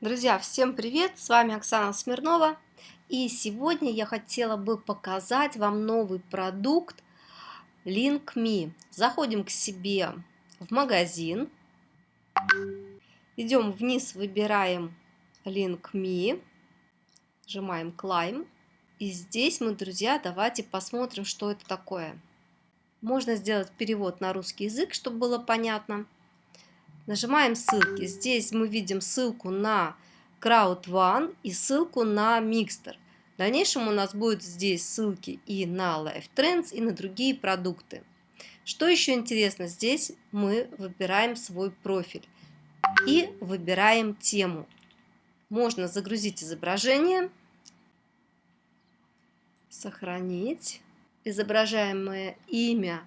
Друзья, всем привет! С вами Оксана Смирнова. И сегодня я хотела бы показать вам новый продукт LinkMe. Заходим к себе в магазин. Идем вниз, выбираем LinkMe. Нажимаем Climb. И здесь мы, друзья, давайте посмотрим, что это такое. Можно сделать перевод на русский язык, чтобы было понятно. Нажимаем ссылки. Здесь мы видим ссылку на Crowd One и ссылку на Mixter. В дальнейшем у нас будут здесь ссылки и на Life Trends, и на другие продукты. Что еще интересно, здесь мы выбираем свой профиль и выбираем тему. Можно загрузить изображение, сохранить. Изображаемое имя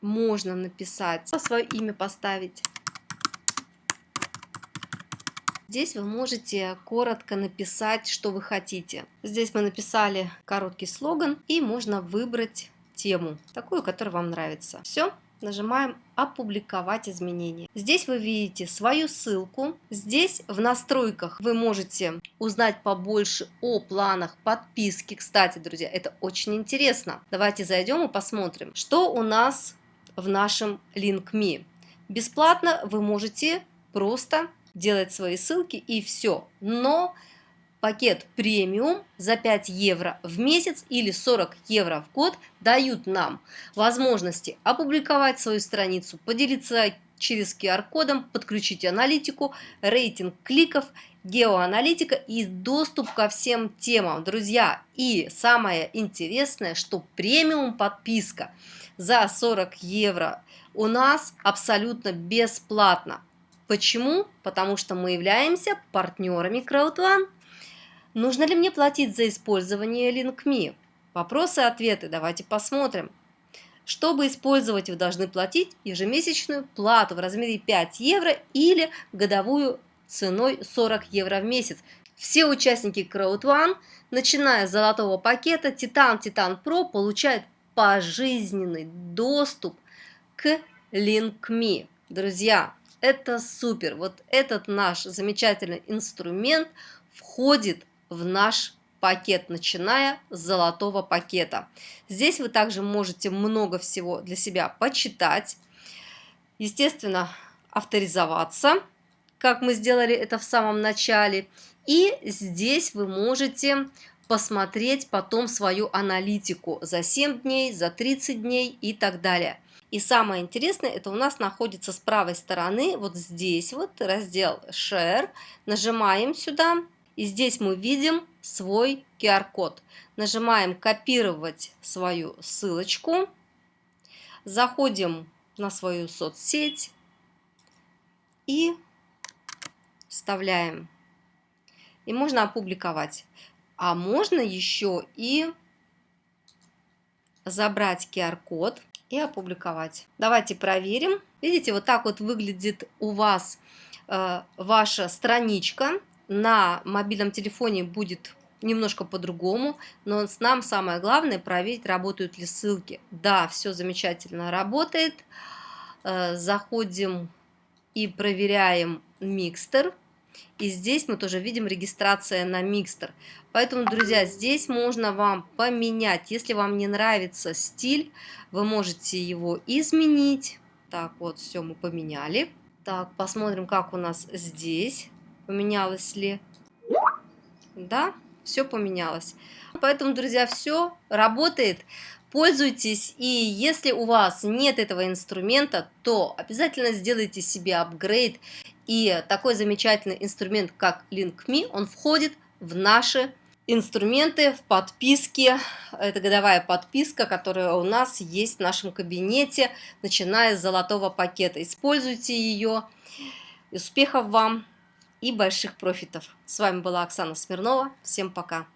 можно написать, свое имя поставить. Здесь вы можете коротко написать, что вы хотите. Здесь мы написали короткий слоган и можно выбрать тему, такую, которая вам нравится. Все, нажимаем «Опубликовать изменения». Здесь вы видите свою ссылку. Здесь в настройках вы можете узнать побольше о планах подписки. Кстати, друзья, это очень интересно. Давайте зайдем и посмотрим, что у нас в нашем LinkMe. Бесплатно вы можете просто делать свои ссылки и все. Но пакет премиум за 5 евро в месяц или 40 евро в год дают нам возможности опубликовать свою страницу, поделиться через QR-кодом, подключить аналитику, рейтинг кликов, геоаналитика и доступ ко всем темам. Друзья, и самое интересное, что премиум подписка за 40 евро у нас абсолютно бесплатно. Почему? Потому что мы являемся партнерами CrowdOne. Нужно ли мне платить за использование LinkMe? Вопросы и ответы давайте посмотрим. Чтобы использовать, вы должны платить ежемесячную плату в размере 5 евро или годовую ценой 40 евро в месяц. Все участники CrowdOne, начиная с золотого пакета Titan Titan Pro, получают пожизненный доступ к LinkMe. Друзья, это супер. Вот этот наш замечательный инструмент входит в наш пакет, начиная с золотого пакета. Здесь вы также можете много всего для себя почитать. Естественно, авторизоваться, как мы сделали это в самом начале. И здесь вы можете посмотреть потом свою аналитику за 7 дней, за 30 дней и так далее. И самое интересное, это у нас находится с правой стороны, вот здесь вот раздел Share. Нажимаем сюда, и здесь мы видим свой QR-код. Нажимаем копировать свою ссылочку. Заходим на свою соцсеть и вставляем. И можно опубликовать. А можно еще и забрать QR-код и опубликовать. Давайте проверим. Видите, вот так вот выглядит у вас э, ваша страничка. На мобильном телефоне будет немножко по-другому, но нам самое главное проверить, работают ли ссылки. Да, все замечательно работает. Э, заходим и проверяем микстер. И здесь мы тоже видим регистрация на микстер. Поэтому, друзья, здесь можно вам поменять. Если вам не нравится стиль, вы можете его изменить. Так, вот, все мы поменяли. Так, посмотрим, как у нас здесь. Поменялось ли? Да, все поменялось. Поэтому, друзья, все работает. Пользуйтесь, и если у вас нет этого инструмента, то обязательно сделайте себе апгрейд и такой замечательный инструмент, как LinkMe, он входит в наши инструменты в подписке. Это годовая подписка, которая у нас есть в нашем кабинете, начиная с золотого пакета. Используйте ее. Успехов вам и больших профитов. С вами была Оксана Смирнова. Всем пока.